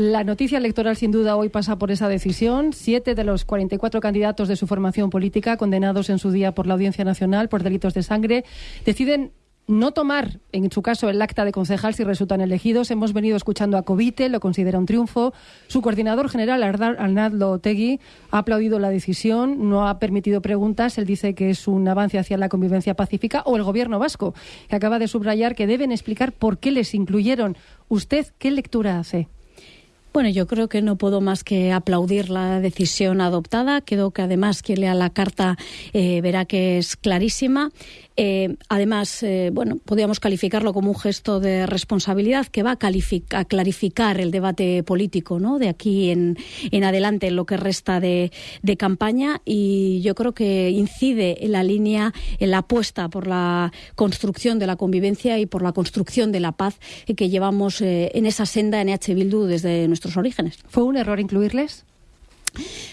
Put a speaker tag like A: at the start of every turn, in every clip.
A: La noticia electoral, sin duda, hoy pasa por esa decisión. Siete de los 44 candidatos de su formación política, condenados en su día por la Audiencia Nacional por delitos de sangre, deciden no tomar, en su caso, el acta de concejal si resultan elegidos. Hemos venido escuchando a Covite, lo considera un triunfo. Su coordinador general, Arnaldo Tegui, ha aplaudido la decisión, no ha permitido preguntas. Él dice que es un avance hacia la convivencia pacífica. O el gobierno vasco, que acaba de subrayar que deben explicar por qué les incluyeron. ¿Usted qué lectura hace?
B: Bueno, yo creo que no puedo más que aplaudir la decisión adoptada. Quedó que además quien lea la carta eh, verá que es clarísima. Eh, además, eh, bueno, podríamos calificarlo como un gesto de responsabilidad que va a, clarificar el debate político ¿no? de aquí en, adelante en lo que resta de, campaña y yo creo que incide en la línea, en la apuesta por la construcción de la convivencia y por la construcción de la paz que llevamos en esa senda en EH Bildu desde
A: ¿Fue un error incluirles?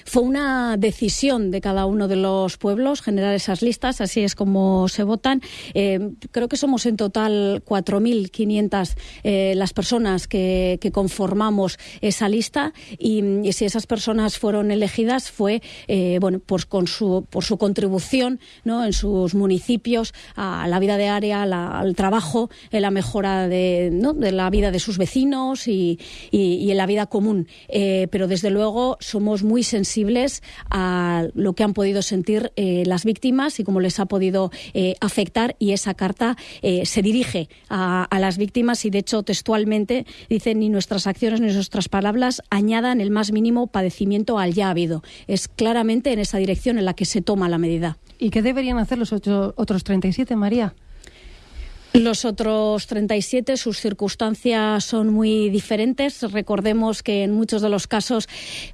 B: Fue una decisión de cada uno de los pueblos generar esas listas, así es como se votan. Eh, creo que somos en total 4.500 eh, las personas que, conformamos esa lista y, si esas personas fueron elegidas fue eh, bueno pues con su, por su contribución ¿no? en sus municipios a la vida diaria, al trabajo, en la mejora de, de, la vida de sus vecinos y, y en la vida común. pero desde luego somos muy sensibles a lo que han podido sentir eh, las víctimas y cómo les ha podido eh, afectar y esa carta eh, se dirige a, a, las víctimas y de hecho textualmente dice ni nuestras acciones ni nuestras palabras añadan el más mínimo padecimiento al ya habido. Es claramente en esa dirección en la que se toma la medida.
A: ¿Y qué deberían hacer los ocho, otros 37, María?
B: Los otros 37, sus circunstancias son muy diferentes. Recordemos que en muchos de los casos,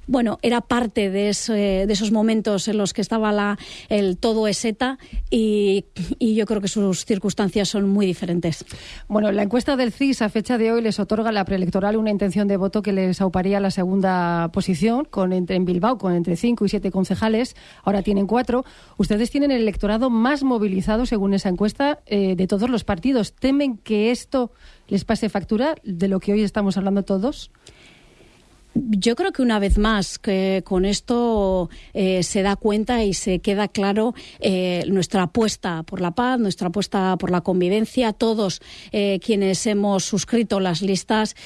B: bueno, era parte de, esos momentos en los que estaba la, el todo eseta y, y, yo creo que sus circunstancias son muy diferentes.
A: Bueno, la encuesta del CIS a fecha de hoy les otorga a la preelectoral una intención de voto que les auparía la segunda posición con entre, en Bilbao con entre cinco y siete concejales. Ahora tienen cuatro. Ustedes tienen el electorado más movilizado, según esa encuesta, eh, de todos los partidos temen que esto les pase factura de lo que hoy estamos hablando todos?
B: Yo creo que una vez más que con esto eh, se da cuenta y se queda claro eh, nuestra apuesta por la paz, nuestra apuesta por la convivencia. Todos eh, quienes hemos suscrito las listas,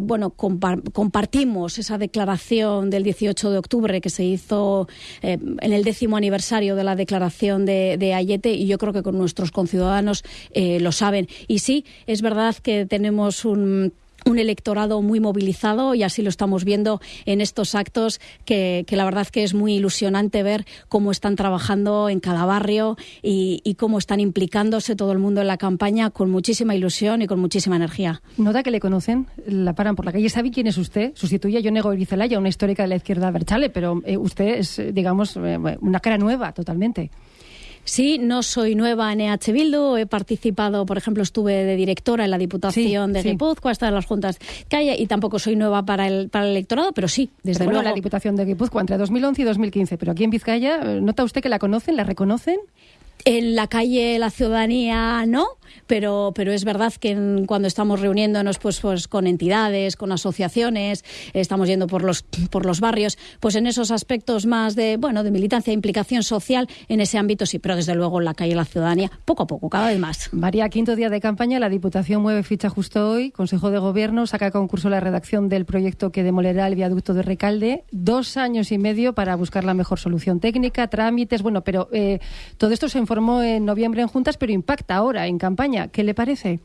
B: bueno, compartimos esa declaración del 18 de octubre que se hizo en el décimo aniversario de la declaración de, de, Ayete y yo creo que con nuestros conciudadanos lo saben. Y sí, es verdad que tenemos un un electorado muy movilizado y así lo estamos viendo en estos actos que, la verdad que es muy ilusionante ver cómo están trabajando en cada barrio y, cómo están implicándose todo el mundo en la campaña con muchísima ilusión y con muchísima energía.
A: ¿Nota que le conocen? La paran por la calle. ¿Sabe quién es usted? Sustituye a Yonego Irizelaya, una histórica de la izquierda Berchale, pero eh, usted es, digamos, eh, una cara nueva totalmente.
B: Sí, no soy nueva en EH Bildu, he participado, por ejemplo, estuve de directora en la Diputación de Guipúzcoa, hasta en las juntas calle y tampoco soy nueva para el, para el electorado, pero sí, desde luego.
A: la Diputación de Guipúzcoa entre 2011 y 2015, pero aquí en Vizcaya, ¿nota usted que la conocen, la reconocen?
B: En la calle la ciudadanía no, pero, pero es verdad que cuando estamos reuniéndonos pues, pues con entidades, con asociaciones, estamos yendo por los, por los barrios, pues en esos aspectos más de, bueno, de militancia implicación social, en ese ámbito sí, pero desde luego en la calle la ciudadanía, poco a poco, cada vez más.
A: María, quinto día de campaña, la Diputación mueve ficha justo hoy, Consejo de Gobierno saca a concurso la redacción del proyecto que demolerá el viaducto de Recalde, dos años y medio para buscar la mejor solución técnica, trámites, bueno, pero eh, todo esto se informó en noviembre en juntas, pero impacta ahora en campaña. ¿Qué le parece?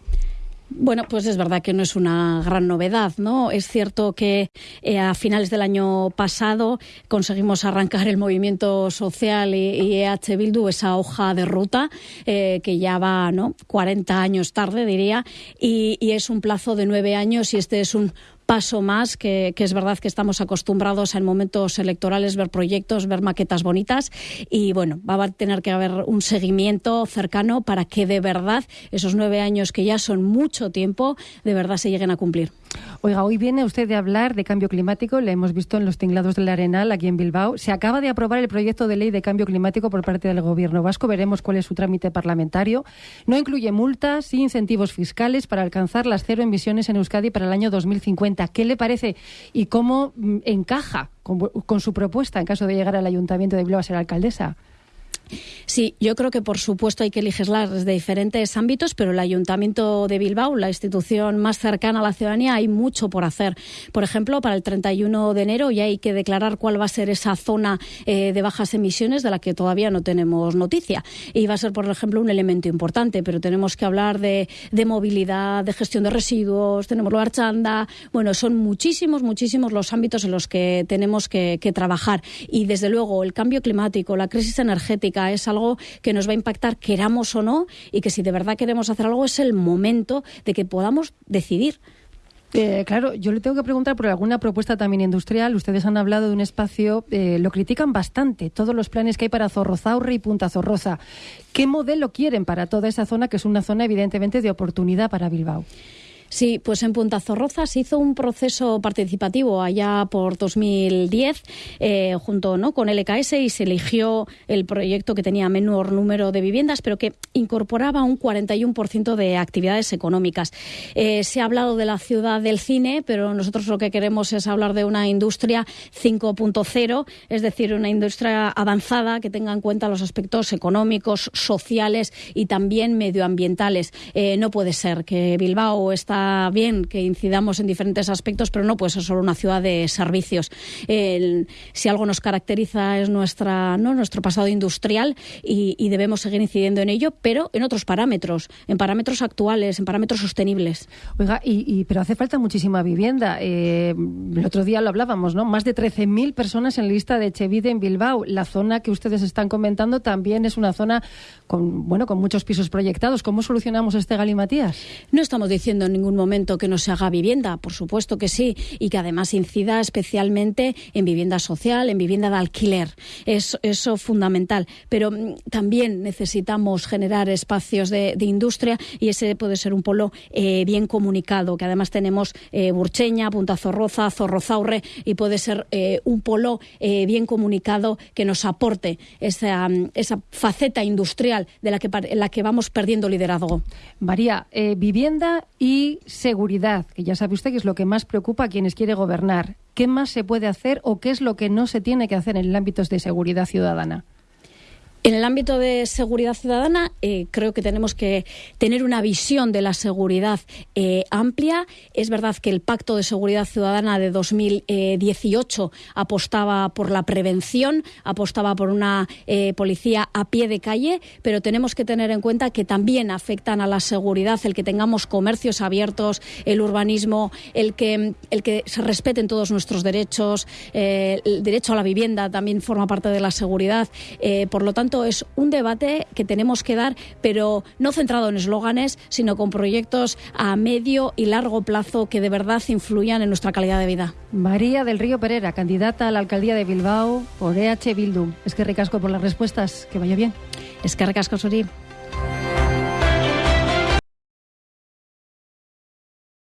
B: Bueno, pues es verdad que no es una gran novedad, ¿no? Es cierto que eh, a finales del año pasado conseguimos arrancar el movimiento social y, EH Bildu esa hoja de ruta eh, que ya va, ¿no? 40 años tarde, diría, y, y es un plazo de nueve años y este es un paso más, que, es verdad que estamos acostumbrados en momentos electorales ver proyectos, ver maquetas bonitas y bueno, va a tener que haber un seguimiento cercano para que de verdad esos nueve años que ya son mucho tiempo, de verdad se lleguen a cumplir.
A: Oiga, hoy viene usted de hablar de cambio climático, le hemos visto en los tinglados del Arenal, aquí en Bilbao. Se acaba de aprobar el proyecto de ley de cambio climático por parte del Gobierno vasco. Veremos cuál es su trámite parlamentario. No incluye multas y incentivos fiscales para alcanzar las cero emisiones en Euskadi para el año 2050. ¿Qué le parece y cómo mm, encaja con, con su propuesta en caso de llegar al Ayuntamiento de Bilbao a ser alcaldesa?
B: Sí, yo creo que por supuesto hay que legislar desde diferentes ámbitos, pero el Ayuntamiento de Bilbao, la institución más cercana a la ciudadanía, hay mucho por hacer. Por ejemplo, para el 31 de enero ya hay que declarar cuál va a ser esa zona eh, de bajas emisiones de la que todavía no tenemos noticia. Y va a ser, por ejemplo, un elemento importante, pero tenemos que hablar de, movilidad, de gestión de residuos, tenemos lo archanda. Bueno, son muchísimos, muchísimos los ámbitos en los que tenemos que trabajar. Y desde luego el cambio climático, la crisis energética, es algo que nos va a impactar queramos o no y que si de verdad queremos hacer algo es el momento de que podamos decidir.
A: Eh, claro, yo le tengo que preguntar por alguna propuesta también industrial. Ustedes han hablado de un espacio, eh, lo critican bastante, todos los planes que hay para Zorrozaurre y Punta Zorroza. ¿Qué modelo quieren para toda esa zona, que es una zona evidentemente de oportunidad para Bilbao?
B: Sí, pues en Punta Zorroza se hizo un proceso participativo allá por 2010 eh, junto ¿no? con LKS y se eligió el proyecto que tenía menor número de viviendas, pero que incorporaba un 41% de actividades económicas. Eh, se ha hablado de la ciudad del cine, pero nosotros lo que queremos es hablar de una industria 5.0, es decir, una industria avanzada que tenga en cuenta los aspectos económicos, sociales y también medioambientales. Eh, no puede ser que Bilbao está bien que incidamos en diferentes aspectos, pero no puede ser solo una ciudad de servicios. si algo nos caracteriza es nuestra, ¿no? nuestro pasado industrial y, debemos seguir incidiendo en ello, pero en otros parámetros, en parámetros actuales, en parámetros sostenibles.
A: Oiga, y, pero hace falta muchísima vivienda. Eh, el otro día lo hablábamos, ¿no? Más de 13.000 personas en lista de Chevide en Bilbao. La zona que ustedes están comentando también es una zona con, bueno, con muchos pisos proyectados. ¿Cómo solucionamos este galimatías?
B: No estamos diciendo en ningún momento que no se haga vivienda, por supuesto que sí, y que además incida especialmente en vivienda social, en vivienda de alquiler. Es eso fundamental. Pero mm, también necesitamos generar espacios de, industria y ese puede ser un polo eh, bien comunicado, que además tenemos eh, Burcheña, Punta Zorroza, Zorrozaurre y puede ser eh, un polo bien comunicado que nos aporte esa, mm, esa faceta industrial de la que, la que vamos perdiendo liderazgo.
A: María, vivienda y seguridad, que ya sabe usted que es lo que más preocupa a quienes quiere gobernar. ¿Qué más se puede hacer o qué es lo que no se tiene que hacer en el ámbito de seguridad ciudadana?
B: En el ámbito de seguridad ciudadana, eh, creo que tenemos que tener una visión de la seguridad eh, amplia. Es verdad que el Pacto de Seguridad Ciudadana de 2018 apostaba por la prevención, apostaba por una eh, policía a pie de calle, pero tenemos que tener en cuenta que también afectan a la seguridad el que tengamos comercios abiertos, el urbanismo, el que, el que se respeten todos nuestros derechos, el derecho a la vivienda también forma parte de la seguridad. por lo tanto, es un debate que tenemos que dar, pero no centrado en eslóganes, sino con proyectos a medio y largo plazo que de verdad influyan en nuestra calidad de vida.
A: María del Río Pereira, candidata a la alcaldía de Bilbao por EH Bildu. Es que recasco por las respuestas. Que vaya bien.
B: Es que recasco, Suri.